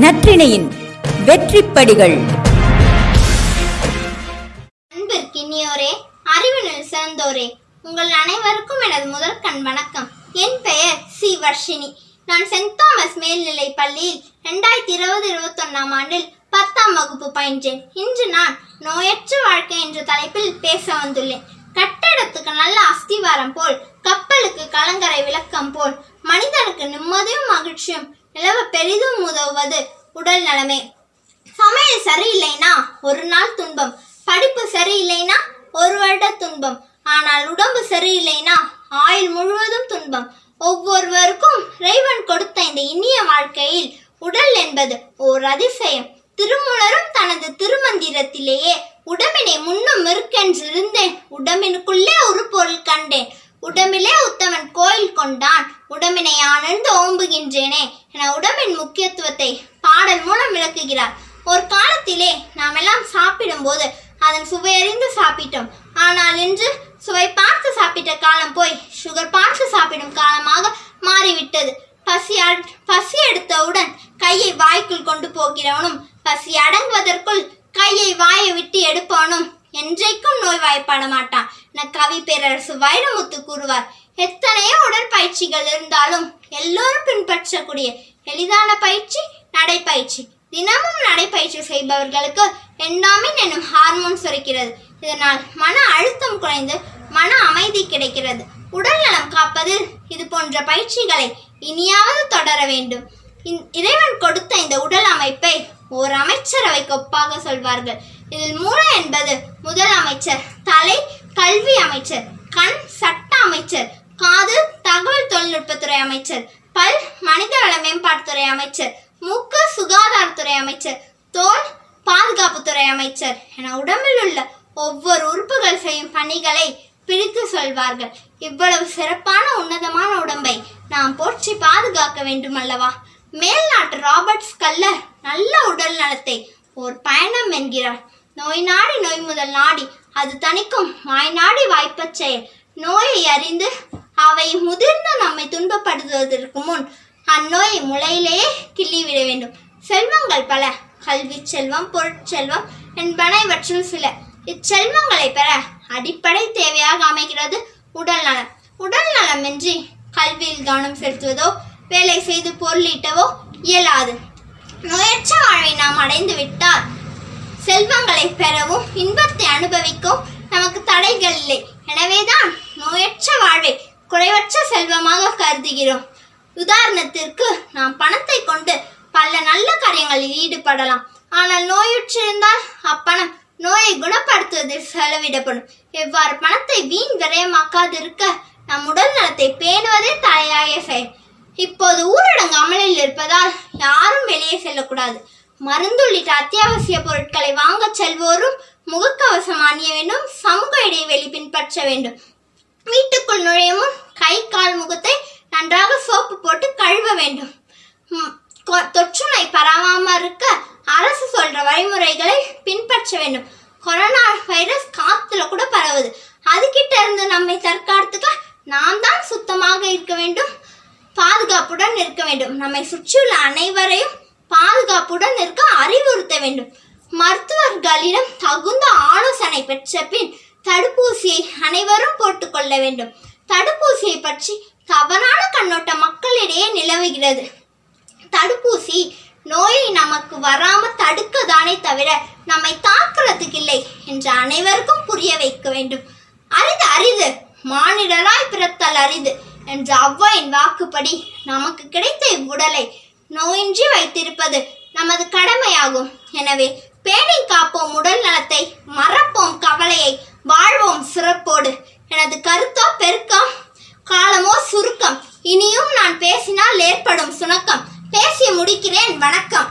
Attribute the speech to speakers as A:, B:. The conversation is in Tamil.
A: நற்றிணையின் வெற்றிப்படிகள்.
B: அன்பிற்கினியோரே அறிவினில் சிறந்தோரே. உங்கள் அனைவருக்கும் எனது முதல் கண் வணக்கம். என் பெயர் சி. வர்ஷினி. நான் சென்ட் தாமஸ் மேல்நிலை பள்ளியில் ரெண்டாயிரத்தி இருபது இருபத்தொன்னாம் ஆண்டில் பத்தாம் வகுப்பு பயின்றேன். இன்று நான் நோயற்ற வாழ்க்கை என்ற தலைப்பில் பேச வந்துள்ளேன். கட்டடத்துக்கு நல்ல அஸ்திவாரம் போல் கப்பலுக்கு கலங்கரை விளக்கம் போல் மனிதனுக்கு நிம்மதியும் மகிழ்ச்சியும் நிலவ பெரிதும் உதவுவது உடல் நலமே. சமையல் சரியில்லைனா ஒரு நாள் துன்பம். படிப்பு சரியில்லைனா ஒரு வருட துன்பம். ஆனால் உடம்பு சரியில்லைனா ஆயுள் முழுவதும் துன்பம். ஒவ்வொருவருக்கும் இறைவன் கொடுத்த இந்த இனிய வாழ்க்கையில் உடல் என்பது ஓர் அதிசயம். திருமூலரும் தனது திருமந்திரத்திலேயே உடம்பினை முன்னும் இருக்கென்றிருந்தேன் உடம்பினுக்குள்ளே ஒரு பொருள் கண்டேன். உடம்பிலே உத்தமன் கோயில் கொண்டான். உடம்பினை ஆனந்து ஓம்புகின்றேனே என உடம்பின் முக்கியத்துவத்தை பாடல் மூலம் விளக்குகிறார். ஒரு காலத்திலே நாம் எல்லாம் சாப்பிடும்போது அதன் சுவையறிந்து சாப்பிட்டோம். ஆனால் இன்று சுவை பார்த்து சாப்பிட்ட காலம் போய் சுகர் பார்த்து சாப்பிடும் காலமாக மாறிவிட்டது. பசி பசி எடுத்தவுடன் கையை வாய்க்குள் கொண்டு போகிறவனும் பசி அடங்குவதற்குள் கையை வாயை விட்டு எடுப்பவனும் என்றைக்கும் நோய்வாய்ப்பட மாட்டான். என கவி பேரரசு வைரமுத்து கூறுவார் எத்தனையோ உடற்பயிற்சிகள் இருந்தாலும் எல்லோரும் பின்பற்றக்கூடிய எளிதான பயிற்சி நடைப்பயிற்சி. தினமும் நடைப்பயிற்சி செய்பவர்களுக்கு என்டாமின் என்னும் ஹார்மோன் சுரக்கிறது. இதனால் மன அழுத்தம் குறைந்து மன அமைதி கிடைக்கிறது. உடல் நலம் காப்பதில் இது போன்ற பயிற்சிகளை இனியாவது தொடர வேண்டும். இந்- இறைவன் கொடுத்த இந்த உடல் அமைப்பை ஓர் அமைச்சரவைக்கு ஒப்பாக சொல்வார்கள். இதில் மூளை என்பது முதல் அமைச்சர் தலை கல்வி அமைச்சர் கண் சட்ட அமைச்சர் காது தகவல் தொழில்நுட்பத்துறை அமைச்சர் பல் மனிதவள மேம்பாட்டுத்துறை அமைச்சர் மூக்கு சுகாதாரத்துறை அமைச்சர் தோல் பாதுகாப்புத்துறை அமைச்சர் என உடம்பில் உள்ள ஒவ்வொரு உறுப்புகள் செய்யும் பணிகளை பிரித்து சொல்வார்கள். இவ்வளவு சிறப்பான உன்னதமான உடம்பை நாம் போற்றி பாதுகாக்க வேண்டும் அல்லவா மேல்நாட்டு ராபர்ட்ஸ் கல்லர் நல்ல உடல் நலத்தை ஓர் பயணம் என்கிறார். நோய் நாடி நோய் முதல் நாடி அது தணிக்கும் வாய் நாடி வாய்ப்பச் செயல். நோயை அறிந்து அவை முதிர்ந்து நம்மை துன்பப்படுத்துவதற்கு முன் அந்நோயை முளையிலேயே கிள்ளிவிட வேண்டும். செல்வங்கள் பல கல்வி செல்வம் பொருட்செல்வம் என்பன இவற்றில் சில. இச்செல்வங்களை பெற அடிப்படை தேவையாக அமைகிறது உடல் நலம். உடல் நலமின்றி கல்வியில் கவனம் செலுத்துவதோ வேலை செய்து பொருளீட்டவோ இயலாது. நோயற்ற வாழ்வை நாம் அடைந்து விட்டால் செல்வங்களை பெறவும் இன்பத்தை அனுபவிக்கவும் நமக்கு தடைகள் இல்லை. எனவேதான் நோயற்ற வாழ்வை குறைவற்ற செல்வமாக கருதுகிறோம். உதாரணத்திற்கு நாம் பணத்தை கொண்டு பல நல்ல காரியங்களில் ஈடுபடலாம். ஆனால் நோயுற்றிருந்தால் அப்பணம் நோயை குணப்படுத்துவதில் செலவிடப்படும். எவ்வாறு பணத்தை வீண் விரயமாக்காதிருக்க நம் உடல் நலத்தை பேணுவதே தலையாய செயல். இப்போது ஊரடங்கு அமலில் இருப்பதால் யாரும் வெளியே செல்லக்கூடாது. மருந்து உள்ளிட்ட அத்தியாவசிய பொருட்களை வாங்கச் செல்வோரும் முகக்கவசம் அணிய வேண்டும் சமூக இடைவெளி பின்பற்ற வேண்டும். வீட்டுக்குள் நுழையவும் கை கால் முகத்தை நன்றாக சோப்பு போட்டு கழுவ வேண்டும். கொ- தொற்று நோய் இருக்க அரசு சொல்ற வழிமுறைகளை பின்பற்ற வேண்டும். கொரோனா வைரஸ் காத்துல கூட பரவுது. அதுகிட்ட இருந்து நம்மை தற்காத்துக்க நாம் தான் சுத்தமாக இருக்க வேண்டும். பாதுகாப்புடன் இருக்க வேண்டும். நம்மை சுற்றியுள்ள அனைவரையும் பாதுகாப்புடன் இருக்க அறிவுறுத்த வேண்டும். மருத்துவர்களிடம் தகுந்த ஆலோசனை பெற்ற பின் தடுப்பூசியை அனைவரும் போட்டுக்கொள்ள வேண்டும். தடுப்பூசியை பற்றி தவறான கண்ணோட்டம் மக்களிடையே நிலவுகிறது. தடுப்பூசி நோயை நமக்கு வராம தடுக்கதானே தவிர நம்மை தாக்குறதுக்கு இல்லை என்று அனைவருக்கும் புரிய வைக்க வேண்டும். அரிது அரிது மானிடராய் பிறத்தல் அரிது என்ற அவ்வாயின் வாக்குப்படி நமக்கு கிடைத்த இவ்வுடலை நோயின்றி வைத்திருப்பது நமது கடமையாகும். எனவே பேணி காப்போம் உடல் நலத்தை மறப்போம் கவலையை வாழ்வோம் சிறப்போடு. எனது கருத்தோ பெருக்கம் காலமோ சுருக்கம். இனியும் நான் பேசினால் ஏற்படும் சுணக்கம். பேசி முடிக்கிறேன். வணக்கம்.